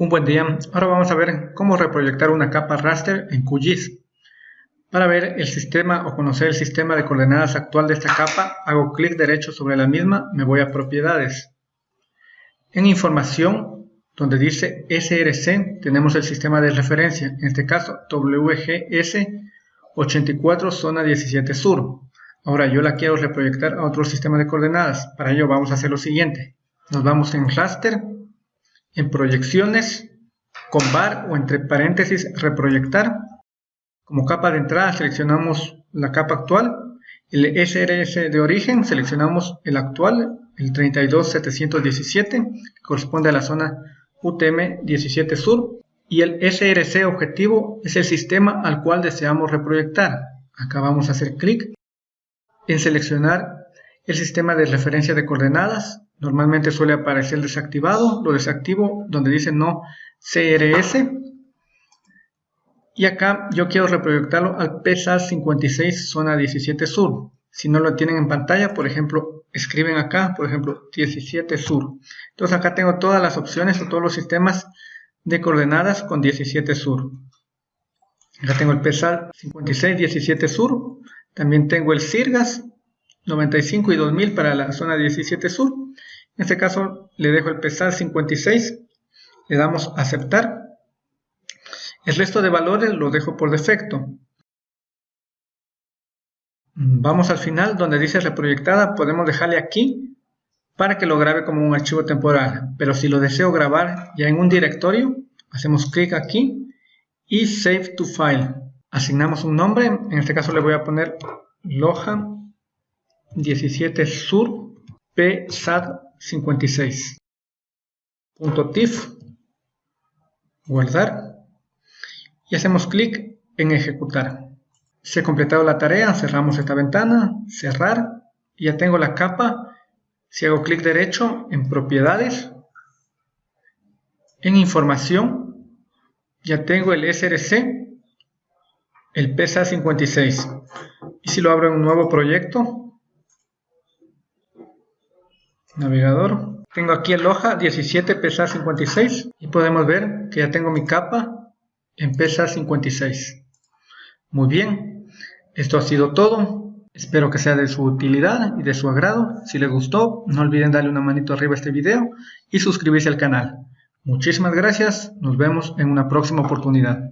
Un buen día, ahora vamos a ver cómo reproyectar una capa raster en QGIS. Para ver el sistema o conocer el sistema de coordenadas actual de esta capa, hago clic derecho sobre la misma, me voy a propiedades. En información, donde dice SRC, tenemos el sistema de referencia, en este caso WGS 84 zona 17 sur. Ahora yo la quiero reproyectar a otro sistema de coordenadas, para ello vamos a hacer lo siguiente. Nos vamos en raster, en proyecciones, con bar o entre paréntesis reproyectar. Como capa de entrada seleccionamos la capa actual, el SRS de origen seleccionamos el actual, el 32717, que corresponde a la zona UTM 17 Sur, y el SRC objetivo es el sistema al cual deseamos reproyectar. Acá vamos a hacer clic en seleccionar el sistema de referencia de coordenadas, Normalmente suele aparecer desactivado, lo desactivo donde dice no CRS. Y acá yo quiero reproyectarlo al PSAT 56 zona 17 sur. Si no lo tienen en pantalla, por ejemplo, escriben acá, por ejemplo, 17 sur. Entonces acá tengo todas las opciones o todos los sistemas de coordenadas con 17 sur. Acá tengo el PSAT 56 17 sur. También tengo el CIRGAS 95 y 2000 para la zona 17 sur. En este caso le dejo el pesar 56, le damos aceptar. El resto de valores los dejo por defecto. Vamos al final donde dice reproyectada, podemos dejarle aquí para que lo grabe como un archivo temporal. Pero si lo deseo grabar ya en un directorio, hacemos clic aquí y Save to File. Asignamos un nombre, en este caso le voy a poner Loja 17 Sur PSAD 56. Punto .tif, guardar y hacemos clic en ejecutar. Se ha completado la tarea, cerramos esta ventana, cerrar, y ya tengo la capa. Si hago clic derecho en propiedades, en información, ya tengo el SRC, el PSA 56. Y si lo abro en un nuevo proyecto, navegador. Tengo aquí el hoja 17 PSA 56 y podemos ver que ya tengo mi capa en PSA 56. Muy bien, esto ha sido todo. Espero que sea de su utilidad y de su agrado. Si les gustó, no olviden darle una manito arriba a este video y suscribirse al canal. Muchísimas gracias, nos vemos en una próxima oportunidad.